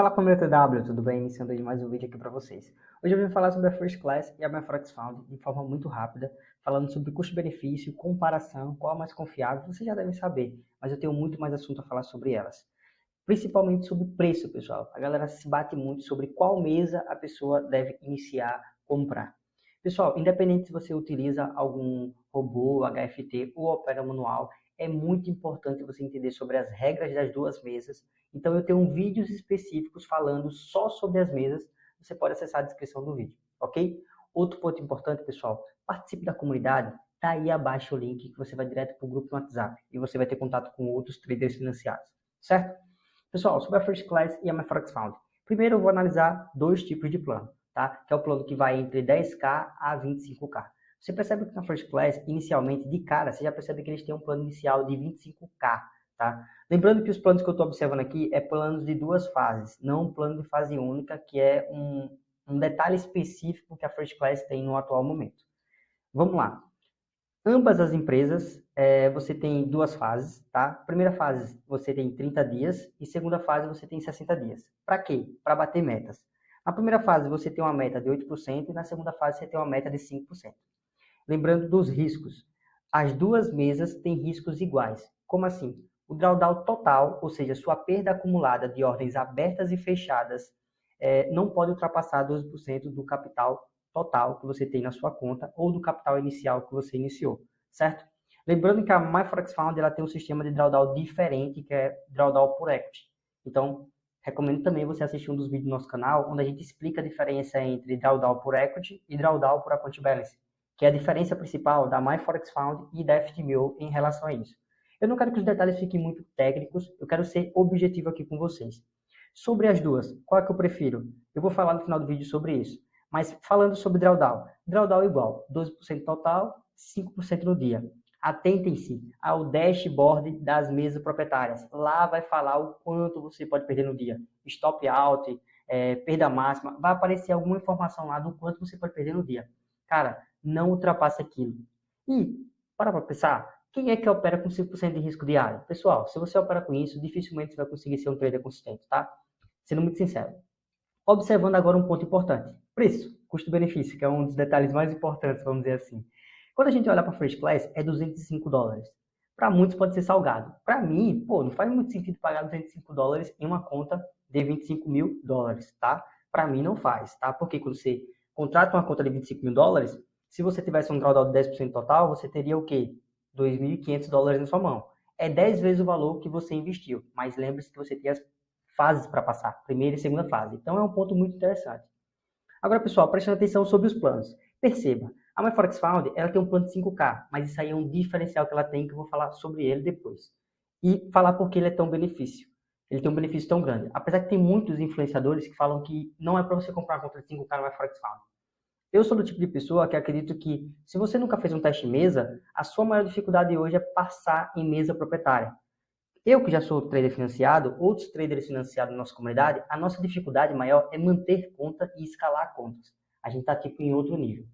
Fala família TW, tudo bem? Iniciando mais um vídeo aqui para vocês. Hoje eu vim falar sobre a First Class e a Forex Found de forma muito rápida, falando sobre custo-benefício, comparação, qual é a mais confiável, vocês já devem saber, mas eu tenho muito mais assunto a falar sobre elas. Principalmente sobre preço, pessoal. A galera se bate muito sobre qual mesa a pessoa deve iniciar comprar. Pessoal, independente se você utiliza algum robô, HFT ou opera manual, é muito importante você entender sobre as regras das duas mesas. Então eu tenho vídeos específicos falando só sobre as mesas. Você pode acessar a descrição do vídeo, ok? Outro ponto importante, pessoal, participe da comunidade. Tá aí abaixo o link que você vai direto para o grupo no WhatsApp e você vai ter contato com outros traders financiados, certo? Pessoal, sobre a First Class e a MyForex Found. Primeiro eu vou analisar dois tipos de plano, tá? Que é o plano que vai entre 10k a 25k. Você percebe que na First Class, inicialmente, de cara, você já percebe que eles têm um plano inicial de 25K, tá? Lembrando que os planos que eu estou observando aqui é planos de duas fases, não um plano de fase única, que é um, um detalhe específico que a First Class tem no atual momento. Vamos lá. Ambas as empresas, é, você tem duas fases, tá? Primeira fase, você tem 30 dias e segunda fase, você tem 60 dias. Para quê? Para bater metas. Na primeira fase, você tem uma meta de 8% e na segunda fase, você tem uma meta de 5%. Lembrando dos riscos. As duas mesas têm riscos iguais. Como assim? O drawdown total, ou seja, sua perda acumulada de ordens abertas e fechadas, é, não pode ultrapassar 12% do capital total que você tem na sua conta ou do capital inicial que você iniciou, certo? Lembrando que a MyForex Found ela tem um sistema de drawdown diferente, que é drawdown por equity. Então, recomendo também você assistir um dos vídeos do nosso canal, onde a gente explica a diferença entre drawdown por equity e drawdown por account balance que é a diferença principal da MyForexFound e da FTMO em relação a isso. Eu não quero que os detalhes fiquem muito técnicos, eu quero ser objetivo aqui com vocês. Sobre as duas, qual é que eu prefiro? Eu vou falar no final do vídeo sobre isso. Mas falando sobre drawdown, drawdown igual, 12% total, 5% no dia. Atentem-se ao dashboard das mesas proprietárias. Lá vai falar o quanto você pode perder no dia. Stop out, é, perda máxima, vai aparecer alguma informação lá do quanto você pode perder no dia. Cara, não ultrapasse aquilo. E, para para pensar, quem é que opera com 5% de risco diário? Pessoal, se você opera com isso, dificilmente você vai conseguir ser um trader consistente, tá? Sendo muito sincero. Observando agora um ponto importante. Preço, custo-benefício, que é um dos detalhes mais importantes, vamos dizer assim. Quando a gente olha para First Class, é 205 dólares. Para muitos pode ser salgado. Para mim, pô, não faz muito sentido pagar 205 dólares em uma conta de 25 mil dólares, tá? Para mim não faz, tá? Porque quando você contrata uma conta de 25 mil dólares, se você tivesse um drawdown de 10% total, você teria o quê? 2.500 dólares na sua mão. É 10 vezes o valor que você investiu, mas lembre-se que você tem as fases para passar, primeira e segunda fase. Então é um ponto muito interessante. Agora, pessoal, prestando atenção sobre os planos. Perceba, a MyForex Found, ela tem um plano de 5K, mas isso aí é um diferencial que ela tem, que eu vou falar sobre ele depois. E falar por que ele é tão benefício. Ele tem um benefício tão grande. Apesar que tem muitos influenciadores que falam que não é para você comprar uma conta de 5K no MyForex Found. Eu sou do tipo de pessoa que acredito que, se você nunca fez um teste mesa, a sua maior dificuldade hoje é passar em mesa proprietária. Eu, que já sou trader financiado, outros traders financiados na nossa comunidade, a nossa dificuldade maior é manter conta e escalar contas. A gente está tipo em outro nível.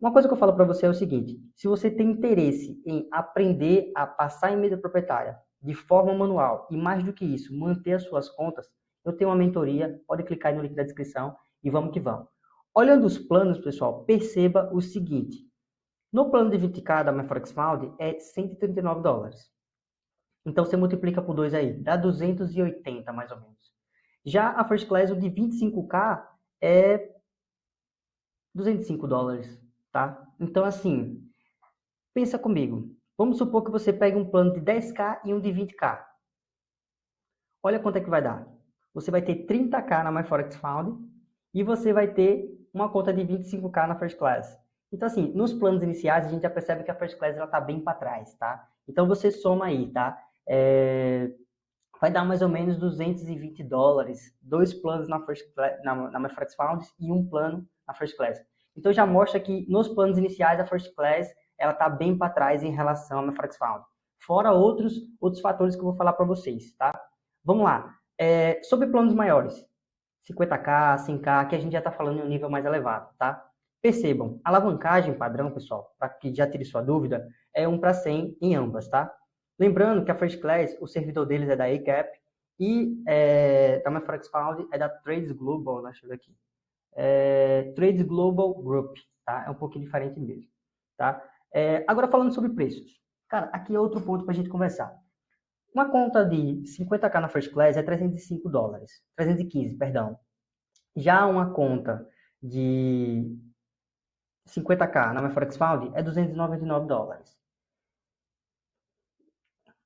Uma coisa que eu falo para você é o seguinte: se você tem interesse em aprender a passar em mesa proprietária de forma manual e mais do que isso, manter as suas contas, eu tenho uma mentoria, pode clicar aí no link da descrição e vamos que vamos. Olhando os planos, pessoal, perceba o seguinte. No plano de 20k da MyForex Found é 139 dólares. Então você multiplica por 2 aí, dá 280 mais ou menos. Já a First Class, o de 25k, é 205 dólares, tá? Então assim, pensa comigo. Vamos supor que você pegue um plano de 10k e um de 20k. Olha quanto é que vai dar. Você vai ter 30k na MyForex Found e você vai ter uma conta de 25k na First Class. Então, assim, nos planos iniciais, a gente já percebe que a First Class ela tá bem para trás, tá? Então, você soma aí, tá? É... Vai dar mais ou menos 220 dólares, dois planos na, First Class, na, na Forex Found e um plano na First Class. Então, já mostra que nos planos iniciais, a First Class ela tá bem para trás em relação à My Forex Found. Fora outros, outros fatores que eu vou falar para vocês, tá? Vamos lá. É, sobre planos maiores. 50k, 100k, que a gente já está falando em um nível mais elevado, tá? Percebam, alavancagem padrão, pessoal, para que já tire sua dúvida, é 1 para 100 em ambas, tá? Lembrando que a First Class, o servidor deles é da ACAP E é, da Forex Found é da Trades Global, né? deixa eu ver aqui. É, Trades Global Group, tá? É um pouquinho diferente mesmo, tá? É, agora falando sobre preços. Cara, aqui é outro ponto para a gente conversar. Uma conta de 50k na First Class é 305 dólares. 315, perdão. Já uma conta de 50k na MyForex Found é 299 dólares.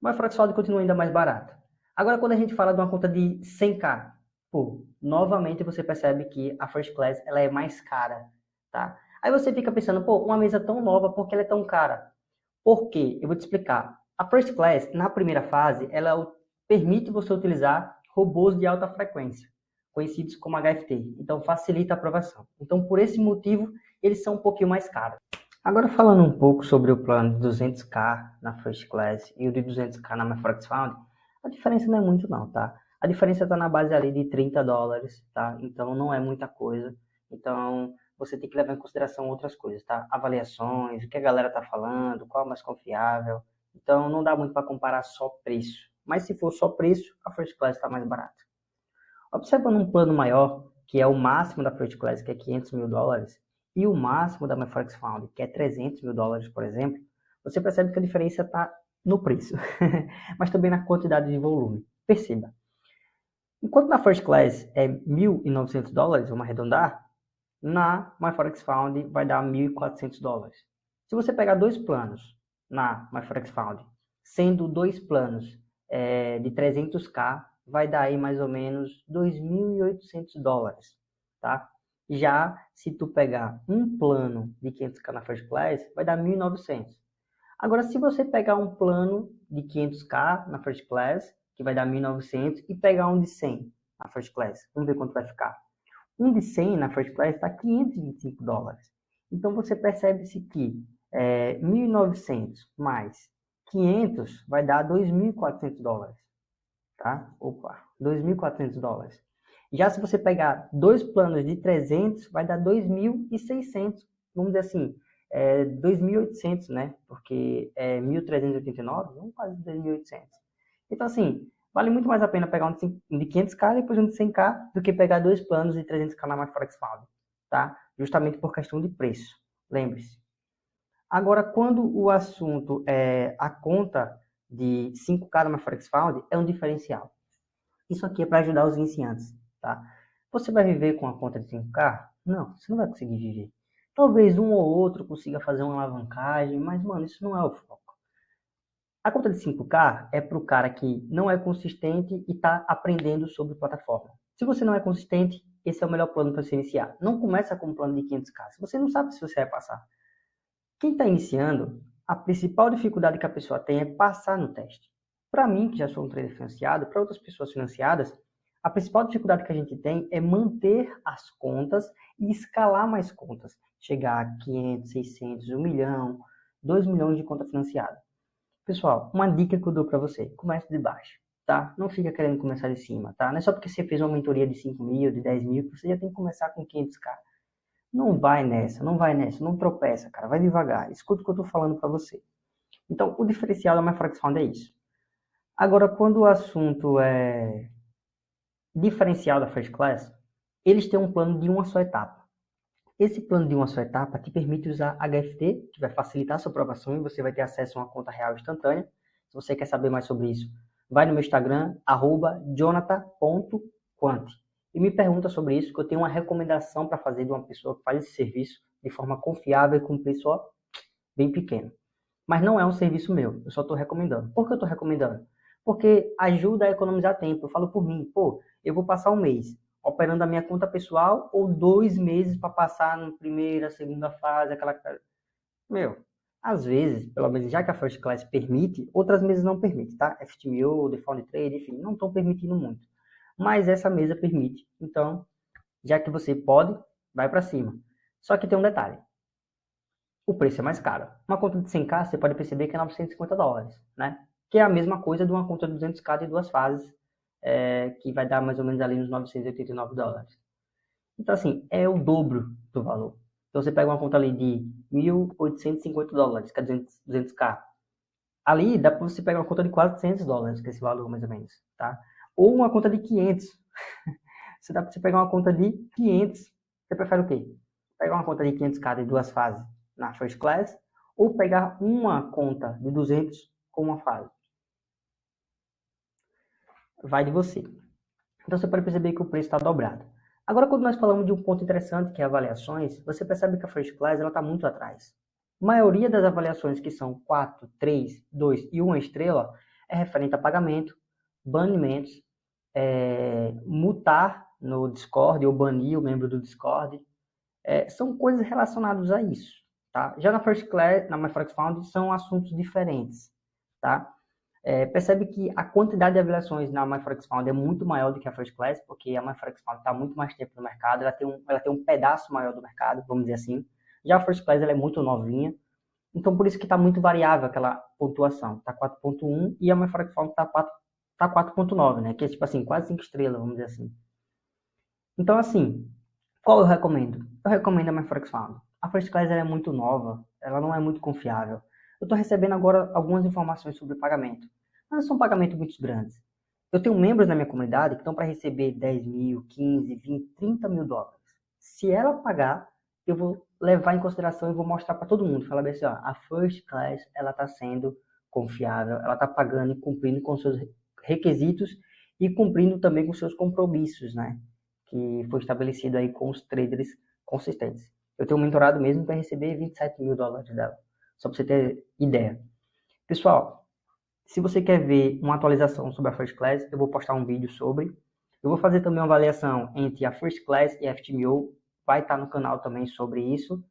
Mas Forex Found continua ainda mais barata. Agora, quando a gente fala de uma conta de 100k, pô, novamente você percebe que a First Class ela é mais cara, tá? Aí você fica pensando, pô, uma mesa tão nova, por que ela é tão cara? Por quê? Eu vou te explicar. A First Class, na primeira fase, ela permite você utilizar robôs de alta frequência, conhecidos como HFT. Então, facilita a aprovação. Então, por esse motivo, eles são um pouquinho mais caros. Agora falando um pouco sobre o plano de 200k na First Class e o de 200k na MyForex Found, a diferença não é muito não, tá? A diferença está na base ali de 30 dólares, tá? Então não é muita coisa. Então você tem que levar em consideração outras coisas, tá? Avaliações, o que a galera tá falando, qual é mais confiável. Então não dá muito para comparar só preço. Mas se for só preço, a First Class está mais barata. Observando um plano maior, que é o máximo da First Class, que é 500 mil dólares, e o máximo da MyForex Found, que é 300 mil dólares, por exemplo, você percebe que a diferença está no preço, mas também na quantidade de volume. Perceba. Enquanto na First Class é 1.900 dólares, vamos arredondar, na MyForex Found vai dar 1.400 dólares. Se você pegar dois planos na MyForex Found, sendo dois planos é, de 300k, vai dar aí mais ou menos 2.800 dólares, tá? Já se tu pegar um plano de 500k na First Class, vai dar 1.900. Agora, se você pegar um plano de 500k na First Class, que vai dar 1.900, e pegar um de 100 na First Class, vamos ver quanto vai ficar. Um de 100 na First Class está 525 dólares. Então, você percebe-se que é, 1.900 mais 500 vai dar 2.400 dólares. Tá? Opa, 2.400 dólares. Já se você pegar dois planos de 300, vai dar 2.600, vamos dizer assim, é, 2.800, né? Porque é 1.389, não quase 2.800. Então, assim, vale muito mais a pena pegar um de 500k e depois um de 100k do que pegar dois planos de 300k na MyForex Found, tá? Justamente por questão de preço, lembre-se. Agora, quando o assunto é a conta de 5k na MyForex Found, é um diferencial. Isso aqui é para ajudar os iniciantes tá? Você vai viver com a conta de 5K? Não, você não vai conseguir viver. Talvez um ou outro consiga fazer uma alavancagem, mas, mano, isso não é o foco. A conta de 5K é para o cara que não é consistente e está aprendendo sobre plataforma. Se você não é consistente, esse é o melhor plano para você iniciar. Não começa com um plano de 500K. Se você não sabe se você vai passar. Quem está iniciando, a principal dificuldade que a pessoa tem é passar no teste. Para mim, que já sou um trader financiado, para outras pessoas financiadas, a principal dificuldade que a gente tem é manter as contas e escalar mais contas. Chegar a 500, 600, 1 milhão, 2 milhões de conta financiada. Pessoal, uma dica que eu dou para você, comece de baixo, tá? Não fica querendo começar de cima, tá? Não é só porque você fez uma mentoria de 5 mil, de 10 mil, que você já tem que começar com 500k. Não vai nessa, não vai nessa, não tropeça, cara, vai devagar. Escuta o que eu tô falando para você. Então, o diferencial da MyForex Fund é isso. Agora, quando o assunto é diferencial da First Class, eles têm um plano de uma só etapa. Esse plano de uma só etapa te permite usar HFT, que vai facilitar a sua aprovação e você vai ter acesso a uma conta real instantânea. Se você quer saber mais sobre isso, vai no meu Instagram, jonathan.quant e me pergunta sobre isso, que eu tenho uma recomendação para fazer de uma pessoa que faz esse serviço de forma confiável e com um preço ó, bem pequeno. Mas não é um serviço meu, eu só estou recomendando. Por que eu estou recomendando? Porque ajuda a economizar tempo. Eu falo por mim, pô, eu vou passar um mês operando a minha conta pessoal ou dois meses para passar na primeira, segunda fase, aquela. Meu, às vezes, pelo menos já que a First Class permite, outras mesas não permitem, tá? FTMO, Default Trade, enfim, não estão permitindo muito. Mas essa mesa permite. Então, já que você pode, vai para cima. Só que tem um detalhe. O preço é mais caro. Uma conta de 100k, você pode perceber que é 950 dólares, né? Que é a mesma coisa de uma conta de 200k de duas fases é, que vai dar mais ou menos ali uns 989 dólares. Então, assim, é o dobro do valor. Então, você pega uma conta ali de 1.850 dólares, que é 200, 200k. Ali, dá para você pegar uma conta de 400 dólares, que é esse valor mais ou menos, tá? Ou uma conta de 500. Você dá para você pegar uma conta de 500. Você prefere o quê? Pegar uma conta de 500k de duas fases na first class ou pegar uma conta de 200 com uma fase? Vai de você. Então você pode perceber que o preço está dobrado. Agora, quando nós falamos de um ponto interessante, que é avaliações, você percebe que a First Class está muito atrás. A maioria das avaliações que são 4, 3, 2 e 1 estrela é referente a pagamento, banimentos, é, mutar no Discord ou banir o membro do Discord. É, são coisas relacionadas a isso. Tá? Já na First Class, na MyForex Found, são assuntos diferentes. Tá? É, percebe que a quantidade de avaliações na MyForex Found é muito maior do que a First Class, porque a MyForex Found está muito mais tempo no mercado, ela tem, um, ela tem um pedaço maior do mercado, vamos dizer assim. Já a First Class ela é muito novinha, então por isso que está muito variável aquela pontuação. Está 4.1 e a MyForex Found está tá 4.9, né? Que é tipo assim, quase 5 estrelas, vamos dizer assim. Então assim, qual eu recomendo? Eu recomendo a MyForex Found. A First Class é muito nova, ela não é muito confiável. Eu estou recebendo agora algumas informações sobre pagamento, mas são pagamentos muito grandes. Eu tenho membros na minha comunidade que estão para receber 10 mil, 15, 20, 30 mil dólares. Se ela pagar, eu vou levar em consideração e vou mostrar para todo mundo. Falar assim, ó, a First Class ela está sendo confiável, ela está pagando e cumprindo com seus requisitos e cumprindo também com seus compromissos, né? Que foi estabelecido aí com os traders consistentes. Eu tenho um mentorado mesmo para receber 27 mil dólares dela. Só para você ter ideia. Pessoal, se você quer ver uma atualização sobre a First Class, eu vou postar um vídeo sobre. Eu vou fazer também uma avaliação entre a First Class e a FTMO. Vai estar no canal também sobre isso.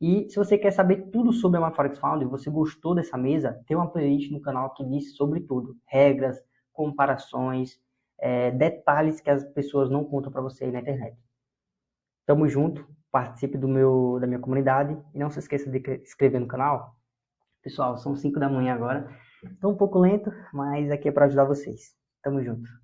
E se você quer saber tudo sobre a MyForex Found você gostou dessa mesa, tem uma playlist no canal que diz sobre tudo. Regras, comparações, é, detalhes que as pessoas não contam para você aí na internet. Tamo junto participe do meu, da minha comunidade e não se esqueça de se inscrever no canal. Pessoal, são 5 da manhã agora. Estou um pouco lento, mas aqui é para ajudar vocês. Tamo junto.